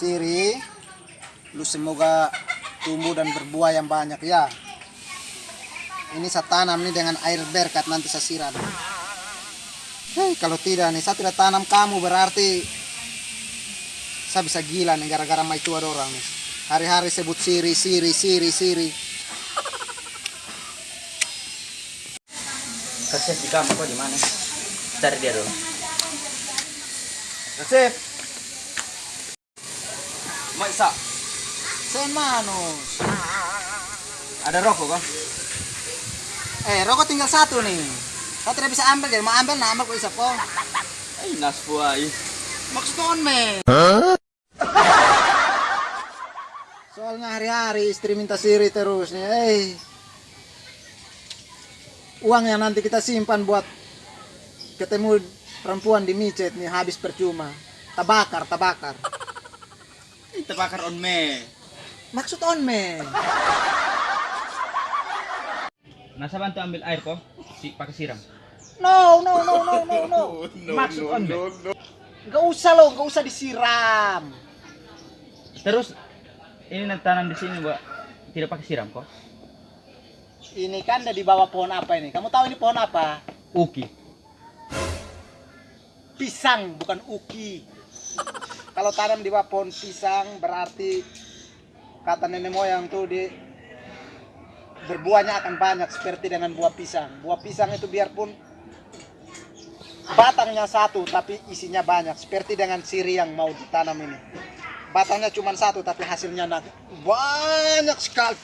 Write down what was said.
siri. Lu semoga tumbuh dan berbuah yang banyak ya. Ini saya tanam nih dengan air berkat nanti saya siram. Hei, kalau tidak nih saya tidak tanam kamu berarti saya bisa gila nih gara-gara mai tua orang nih. Hari-hari sebut siri siri siri siri. Kasih di kamu kok di mana? Cari dia dulu. Kasih Maisa, sen manus. Ada rokok kok? eh rokok tinggal satu nih. Saya tidak bisa ambil jadi mau ambil nah ambil kok bisa po. Ay, nas buhay. maksud on men soalnya hari-hari istri minta siri terus nih eh. Uang yang nanti kita simpan buat ketemu perempuan di micet nih habis percuma. Tabakar tabakar terbakar on me. maksud on men Nasa bantu ambil air kok? Si, pakai siram. no no no no no no Maksud on me. nggak usah loh nggak usah disiram Terus ini nantanam di sini, Mbak. Tidak pakai siram kok? ini kan ada di bawah pohon apa ini kamu tahu ini pohon apa Uki. pisang bukan uki kalau tanam di bawah pohon pisang berarti kata nenek moyang tuh di berbuahnya akan banyak seperti dengan buah pisang. Buah pisang itu biarpun batangnya satu tapi isinya banyak seperti dengan siri yang mau ditanam ini. Batangnya cuma satu tapi hasilnya banyak sekali